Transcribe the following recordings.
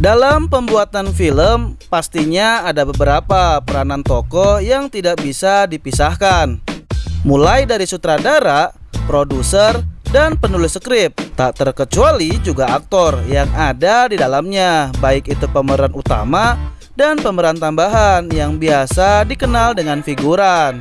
Dalam pembuatan film, pastinya ada beberapa peranan tokoh yang tidak bisa dipisahkan. Mulai dari sutradara, produser, dan penulis skrip, tak terkecuali juga aktor yang ada di dalamnya, baik itu pemeran utama dan pemeran tambahan yang biasa dikenal dengan figuran.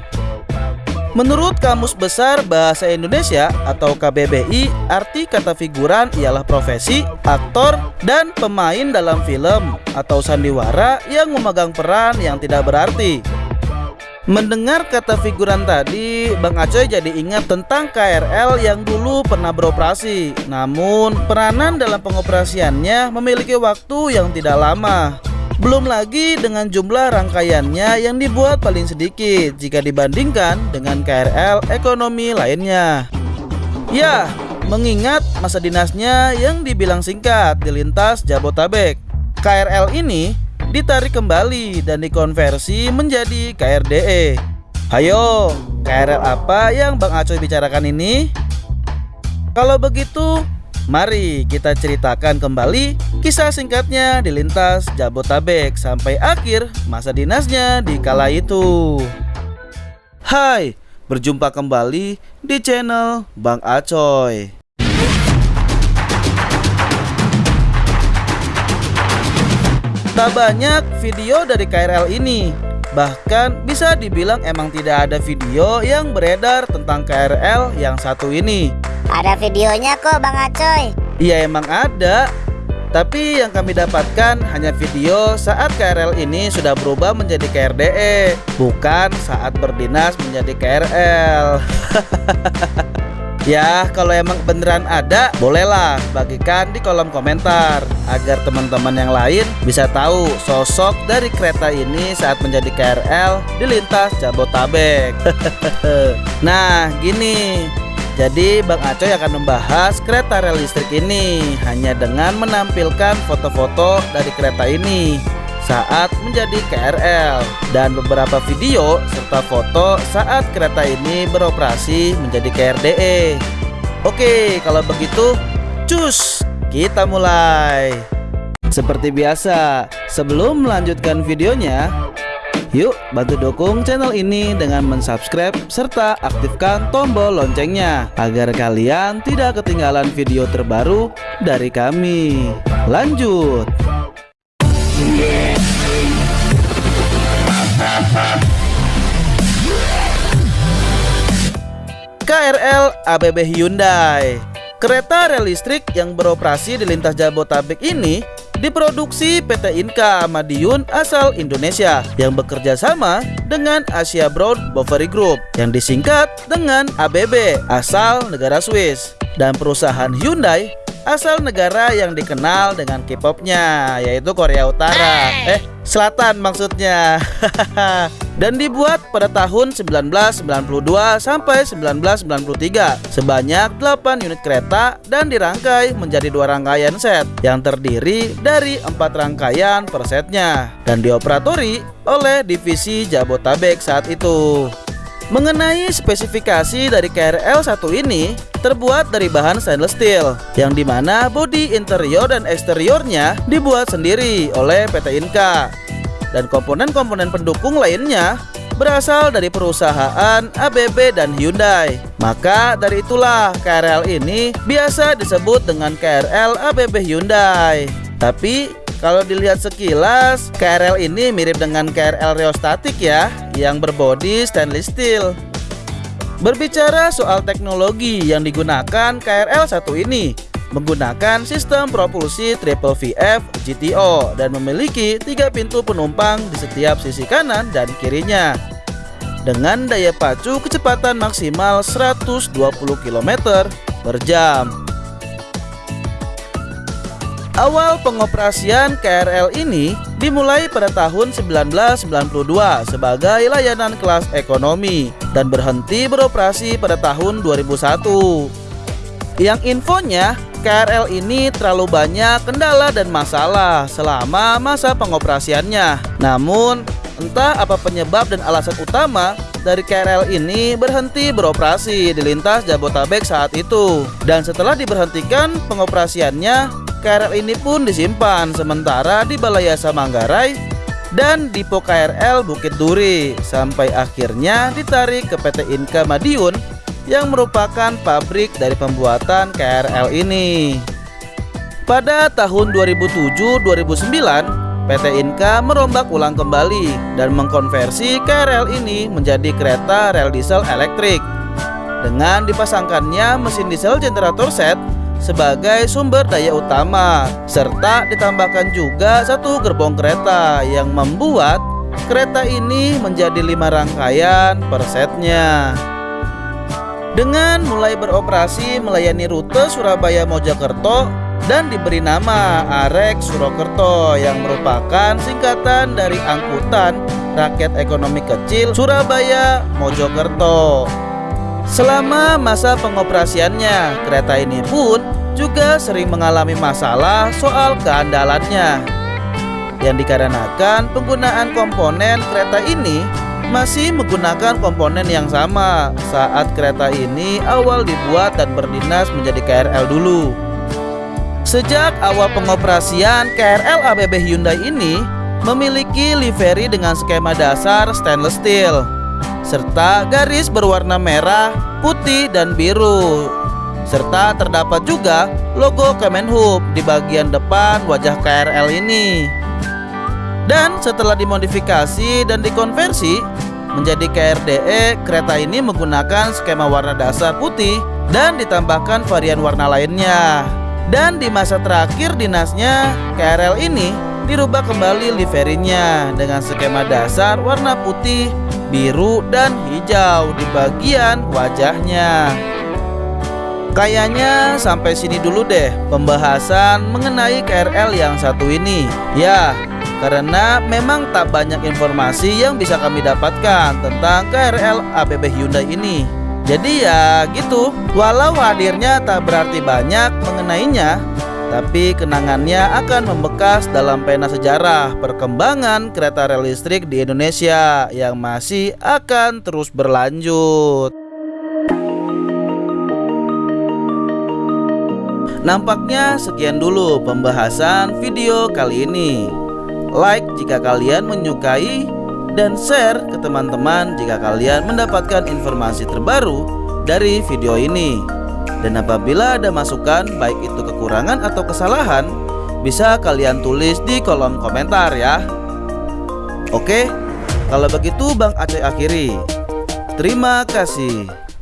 Menurut Kamus Besar Bahasa Indonesia atau KBBI, arti kata figuran ialah profesi, aktor, dan pemain dalam film atau sandiwara yang memegang peran yang tidak berarti. Mendengar kata figuran tadi, Bang Acoy jadi ingat tentang KRL yang dulu pernah beroperasi. Namun, peranan dalam pengoperasiannya memiliki waktu yang tidak lama. Belum lagi dengan jumlah rangkaiannya yang dibuat paling sedikit jika dibandingkan dengan KRL ekonomi lainnya. Ya, mengingat masa dinasnya yang dibilang singkat di lintas Jabotabek, KRL ini ditarik kembali dan dikonversi menjadi KRDE. Hayo, KRL apa yang Bang Acoy bicarakan ini? Kalau begitu, Mari kita ceritakan kembali kisah singkatnya di lintas Jabotabek sampai akhir masa dinasnya di kala itu. Hai, berjumpa kembali di channel Bang Acoy. Tak banyak video dari KRL ini, bahkan bisa dibilang emang tidak ada video yang beredar tentang KRL yang satu ini. Ada videonya kok Bang Acoy. Iya emang ada. Tapi yang kami dapatkan hanya video saat KRL ini sudah berubah menjadi KRDE Bukan saat berdinas menjadi KRL Ya kalau emang beneran ada bolehlah bagikan di kolom komentar Agar teman-teman yang lain bisa tahu sosok dari kereta ini saat menjadi KRL di lintas Jabotabek. Nah gini jadi Bang Acoy akan membahas kereta rel listrik ini hanya dengan menampilkan foto-foto dari kereta ini saat menjadi KRL dan beberapa video serta foto saat kereta ini beroperasi menjadi KRDE. Oke, kalau begitu cus, kita mulai. Seperti biasa, sebelum melanjutkan videonya, Yuk bantu dukung channel ini dengan mensubscribe serta aktifkan tombol loncengnya agar kalian tidak ketinggalan video terbaru dari kami. Lanjut. KRL ABB Hyundai Kereta rel listrik yang beroperasi di lintas Jabotabek ini diproduksi PT Inka Madiun asal Indonesia yang bekerja sama dengan Asia Brown Boveri Group yang disingkat dengan ABB asal negara Swiss dan perusahaan Hyundai asal negara yang dikenal dengan K-popnya yaitu Korea Utara. Eh Selatan maksudnya. Dan dibuat pada tahun 1992 sampai 1993 sebanyak 8 unit kereta dan dirangkai menjadi dua rangkaian set yang terdiri dari empat rangkaian per setnya dan dioperatori oleh divisi Jabotabek saat itu. Mengenai spesifikasi dari KRL 1 ini terbuat dari bahan stainless steel yang di mana bodi interior dan eksteriornya dibuat sendiri oleh PT Inka dan komponen-komponen pendukung lainnya berasal dari perusahaan ABB dan Hyundai. Maka dari itulah KRL ini biasa disebut dengan KRL ABB Hyundai. Tapi kalau dilihat sekilas, KRL ini mirip dengan KRL Reostatik ya, yang berbodi stainless steel. Berbicara soal teknologi yang digunakan KRL satu ini, menggunakan sistem propulsi triple VF GTO dan memiliki tiga pintu penumpang di setiap sisi kanan dan kirinya dengan daya pacu kecepatan maksimal 120 km per jam. Awal pengoperasian KRL ini dimulai pada tahun 1992 sebagai layanan kelas ekonomi dan berhenti beroperasi pada tahun 2001. Yang infonya KRL ini terlalu banyak kendala dan masalah selama masa pengoperasiannya. Namun, entah apa penyebab dan alasan utama dari KRL ini berhenti beroperasi di lintas Jabotabek saat itu. Dan setelah diberhentikan pengoperasiannya, KRL ini pun disimpan sementara di Balai Yasa Manggarai dan Dipo KRL Bukit Duri sampai akhirnya ditarik ke PT Inka Madiun yang merupakan pabrik dari pembuatan KRL ini. Pada tahun 2007-2009, PT Inka merombak ulang kembali dan mengkonversi KRL ini menjadi kereta rel diesel elektrik dengan dipasangkannya mesin diesel generator set sebagai sumber daya utama serta ditambahkan juga satu gerbong kereta yang membuat kereta ini menjadi lima rangkaian per setnya. Dengan mulai beroperasi melayani rute Surabaya Mojokerto dan diberi nama Arek Surakarta yang merupakan singkatan dari angkutan rakyat ekonomi kecil Surabaya Mojokerto. Selama masa pengoperasiannya, kereta ini pun juga sering mengalami masalah soal keandalannya yang dikarenakan penggunaan komponen kereta ini masih menggunakan komponen yang sama saat kereta ini awal dibuat dan berdinas menjadi KRL dulu. Sejak awal pengoperasian, KRL ABB Hyundai ini memiliki livery dengan skema dasar stainless steel serta garis berwarna merah, putih, dan biru. Serta terdapat juga logo Kemenhub di bagian depan wajah KRL ini. Dan setelah dimodifikasi dan dikonversi menjadi KRDE, kereta ini menggunakan skema warna dasar putih dan ditambahkan varian warna lainnya. Dan di masa terakhir dinasnya, KRL ini dirubah kembali liverinya dengan skema dasar warna putih, biru, dan hijau di bagian wajahnya. Kayaknya sampai sini dulu deh pembahasan mengenai KRL yang satu ini. Ya, karena memang tak banyak informasi yang bisa kami dapatkan tentang KRL ABB Hyundai ini. Jadi ya gitu, walau hadirnya tak berarti banyak mengenainya, tapi kenangannya akan membekas dalam pena sejarah perkembangan kereta rel listrik di Indonesia yang masih akan terus berlanjut. Nampaknya sekian dulu pembahasan video kali ini like jika kalian menyukai, dan share ke teman-teman jika kalian mendapatkan informasi terbaru dari video ini. Dan apabila ada masukan, baik itu kekurangan atau kesalahan, bisa kalian tulis di kolom komentar ya. Oke, kalau begitu Bang Aceh akhiri. Terima kasih.